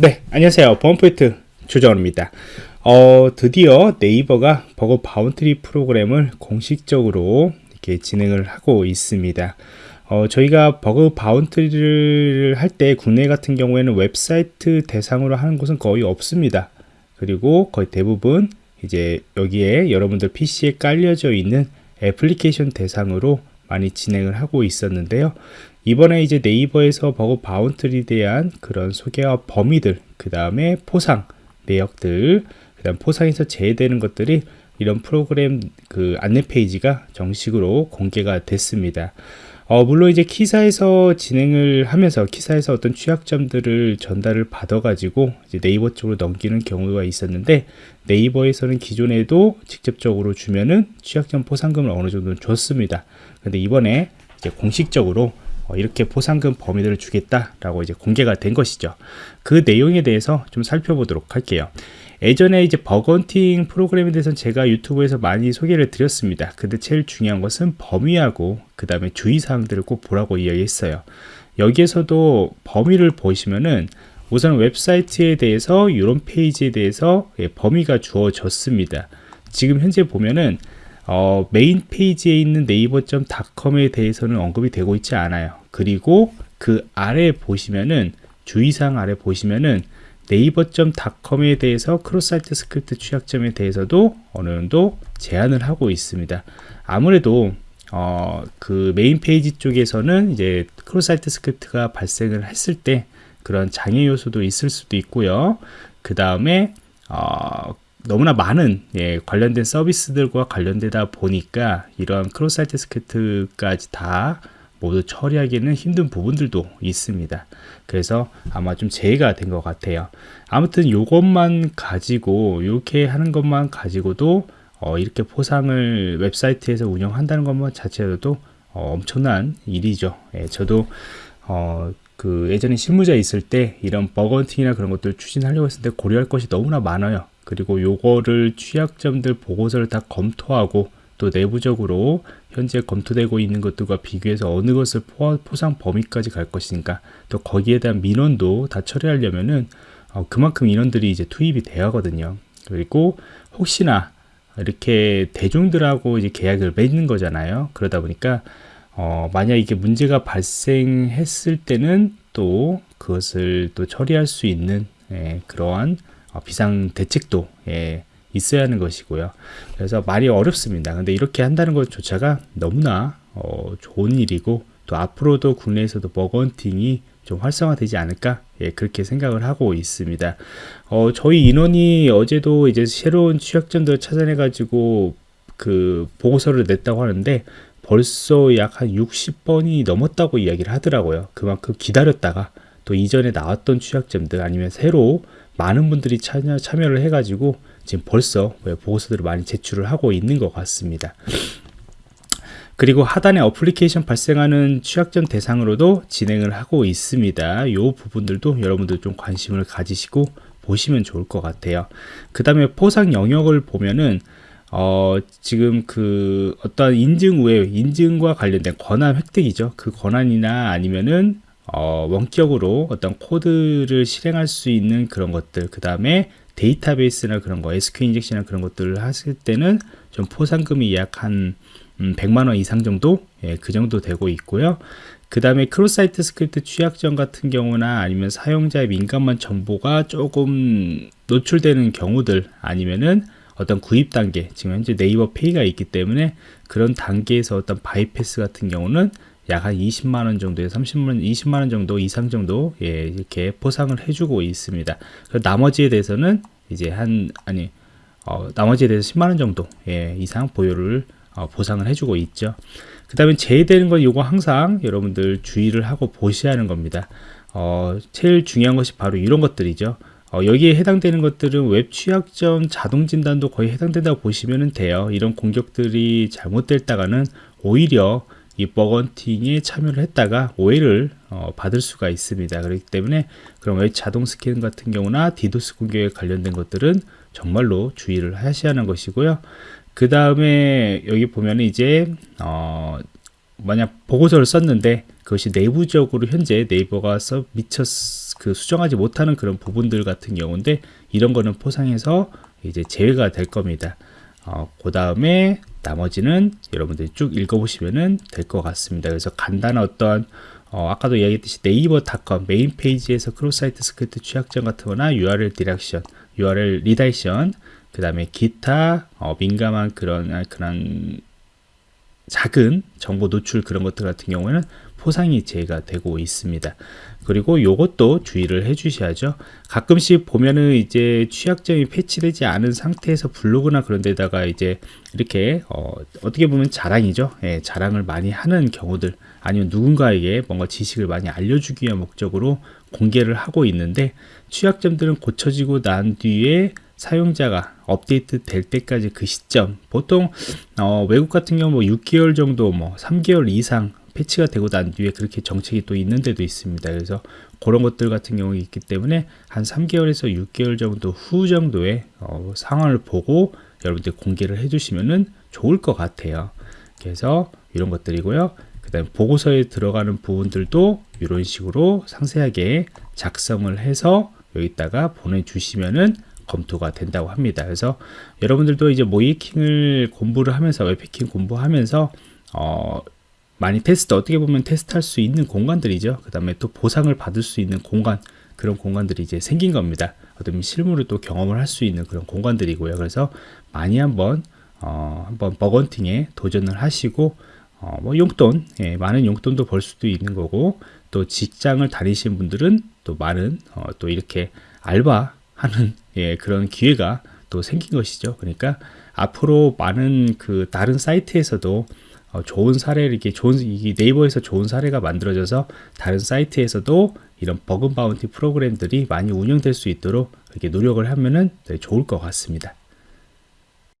네, 안녕하세요. 범포인트 조정원입니다. 어, 드디어 네이버가 bug bounty 프로그램을 공식적으로 이렇게 진행을 하고 있습니다. 어, 저희가 bug bounty를 할 때 국내 같은 경우에는 웹사이트 대상으로 하는 곳은 거의 없습니다. 그리고 거의 대부분 이제 여기에 여러분들 PC에 깔려져 있는 애플리케이션 대상으로 많이 진행을 하고 있었는데요. 이번에 이제 네이버에서 버그 바운트리에 대한 그런 소개와 범위들, 그 다음에 포상 내역들, 그 다음 포상에서 제외되는 것들이 이런 프로그램 그 안내 페이지가 정식으로 공개가 됐습니다. 어, 물론 이제 키사에서 진행을 하면서 키사에서 어떤 취약점들을 전달을 받아가지고 이제 네이버 쪽으로 넘기는 경우가 있었는데 네이버에서는 기존에도 직접적으로 주면은 취약점 포상금을 어느 정도 줬습니다. 근데 이번에 이제 공식적으로 어, 이렇게 보상금 범위들을 주겠다라고 이제 공개가 된 것이죠. 그 내용에 대해서 좀 살펴보도록 할게요. 예전에 이제 bug hunting 프로그램에 대해서는 제가 유튜브에서 많이 소개를 드렸습니다. 근데 제일 중요한 것은 범위하고 그 다음에 주의사항들을 꼭 보라고 이야기했어요. 여기에서도 범위를 보시면은 우선 웹사이트에 대해서 이런 페이지에 대해서 예, 범위가 주어졌습니다. 지금 현재 보면은 어, 메인 페이지에 있는 네이버.com에 대해서는 언급이 되고 있지 않아요. 그리고 그 아래 보시면은 주의사항 아래 보시면은 네이버.com에 대해서 cross-site script 취약점에 대해서도 어느 정도 제한을 하고 있습니다. 아무래도 어, 그 메인 페이지 쪽에서는 이제 cross-site script가 발생을 했을 때 그런 장애 요소도 있을 수도 있고요. 그 다음에 어, 너무나 많은 예, 관련된 서비스들과 관련되다 보니까 이러한 cross-site script까지 다 모두 처리하기는 힘든 부분들도 있습니다. 그래서 아마 좀 제외가 된 것 같아요. 아무튼 이것만 가지고 이렇게 하는 것만 가지고도 어, 이렇게 포상을 웹사이트에서 운영한다는 것만 자체로도 어, 엄청난 일이죠. 예, 저도 어, 그 예전에 실무자 있을 때 이런 버건팅이나 그런 것들 추진하려고 했을 때 고려할 것이 너무나 많아요. 그리고 요거를 취약점들 보고서를 다 검토하고 또 내부적으로 현재 검토되고 있는 것들과 비교해서 어느 것을 포상 범위까지 갈 것인가 또 거기에 대한 민원도 다 처리하려면은 어, 그만큼 인원들이 이제 투입이 돼야 하거든요. 그리고 혹시나 이렇게 대중들하고 이제 계약을 맺는 거잖아요. 그러다 보니까 어, 만약 이게 문제가 발생했을 때는 또 그것을 또 처리할 수 있는 예, 그러한 어, 비상 대책도 예, 있어야 하는 것이고요. 그래서 말이 어렵습니다. 근데 이렇게 한다는 것조차가 너무나 어, 좋은 일이고 또 앞으로도 국내에서도 버건팅이 좀 활성화되지 않을까 예, 그렇게 생각을 하고 있습니다. 어, 저희 인원이 어제도 이제 새로운 취약점들을 찾아내 가지고 그 보고서를 냈다고 하는데 벌써 약 한 60번이 넘었다고 이야기를 하더라고요. 그만큼 기다렸다가 또 이전에 나왔던 취약점들 아니면 새로 많은 분들이 참여, 참여를 해가지고 지금 벌써 보고서들을 많이 제출을 하고 있는 것 같습니다. 그리고 하단에 어플리케이션 발생하는 취약점 대상으로도 진행을 하고 있습니다. 이 부분들도 여러분들 좀 관심을 가지시고 보시면 좋을 것 같아요. 그 다음에 포상 영역을 보면은 어, 지금 그 어떤 인증 외 인증과 관련된 권한 획득이죠. 그 권한이나 아니면은 어, 원격으로 어떤 코드를 실행할 수 있는 그런 것들 그 다음에 데이터베이스나 그런 거 SQL 인젝션이나 그런 것들을 하실 때는 좀 포상금이 약한 100만원 음, 이상 정도? 예, 그 정도 되고 있고요. 그 다음에 cross-site script 취약점 같은 경우나 아니면 사용자의 민감한 정보가 조금 노출되는 경우들 아니면은 어떤 구입 단계 지금 현재 네이버 페이가 있기 때문에 그런 단계에서 어떤 바이패스 같은 경우는 약 한 20만원 정도에 30만 20만원 정도 이상 정도 예, 이렇게 포상을 해주고 있습니다. 나머지에 대해서는 이제 한 아니 어, 나머지에 대해서 10만원 정도 예, 이상 보유를 어, 보상을 해주고 있죠. 그 다음에 제외되는 건 이거 항상 여러분들 주의를 하고 보셔야 하는 겁니다. 어, 제일 중요한 것이 바로 이런 것들이죠. 어, 여기에 해당되는 것들은 웹 취약점 자동 진단도 거의 해당된다고 보시면 돼요. 이런 공격들이 잘못됐다가는 오히려 이 bug hunting에 참여를 했다가 오해를 어, 받을 수가 있습니다. 그렇기 때문에 그런 웹 자동 스캔 같은 경우나 디도스 공격에 관련된 것들은 정말로 주의를 하셔야 하는 것이고요. 그 다음에 여기 보면 이제 어, 만약 보고서를 썼는데 그것이 내부적으로 현재 네이버가 서 미처 그 수정하지 못하는 그런 부분들 같은 경우인데 이런 거는 포상에서 이제 제외가 될 겁니다. 어, 그 다음에 나머지는 여러분들이 쭉 읽어보시면 될 것 같습니다. 그래서 간단한 어떤 어, 아까도 이야기했듯이 네이버닷컴 메인 페이지에서 cross-site script 취약점 같은 거나 URL direction, URL redirection, 그 다음에 기타 어, 민감한 그런 아, 그런 작은 정보 노출 그런 것들 같은 경우에는 포상이 제외가 되고 있습니다. 그리고 요것도 주의를 해 주셔야죠. 가끔씩 보면은 이제 취약점이 패치되지 않은 상태에서 블로그나 그런 데다가 이제 이렇게 어, 떻게 보면 자랑이죠. 예, 자랑을 많이 하는 경우들 아니면 누군가에게 뭔가 지식을 많이 알려주기 위한 목적으로 공개를 하고 있는데 취약점들은 고쳐지고 난 뒤에 사용자가 업데이트 될 때까지 그 시점 보통 어, 외국 같은 경우 뭐 6개월 정도 뭐 3개월 이상 패치가 되고 난 뒤에 그렇게 정책이 또 있는 데도 있습니다. 그래서 그런 것들 같은 경우 있기 때문에 한 3개월에서 6개월 정도 후 정도의 어, 상황을 보고 여러분들 공개를 해주시면 좋을 것 같아요. 그래서 이런 것들이고요. 그 다음에 보고서에 들어가는 부분들도 이런 식으로 상세하게 작성을 해서 여기다가 보내주시면은 검토가 된다고 합니다. 그래서 여러분들도 이제 모의해킹을 공부를 하면서 웹해킹 공부하면서 어, 많이 테스트 어떻게 보면 테스트할 수 있는 공간들이죠. 그 다음에 또 보상을 받을 수 있는 공간 그런 공간들이 이제 생긴 겁니다. 어떤 실무를 또 경험을 할 수 있는 그런 공간들이고요. 그래서 많이 한번 어, 한번 버그헌팅에 도전을 하시고 어, 뭐 용돈 예, 많은 용돈도 벌 수도 있는 거고 또 직장을 다니시는 분들은 또 많은 어, 또 이렇게 알바 하는 예, 그런 기회가 또 생긴 것이죠. 그러니까 앞으로 많은 그 다른 사이트에서도 어, 좋은 사례 이렇게 좋은 이 네이버에서 좋은 사례가 만들어져서 다른 사이트에서도 이런 버그 바운티 프로그램들이 많이 운영될 수 있도록 이렇게 노력을 하면은 좋을 것 같습니다.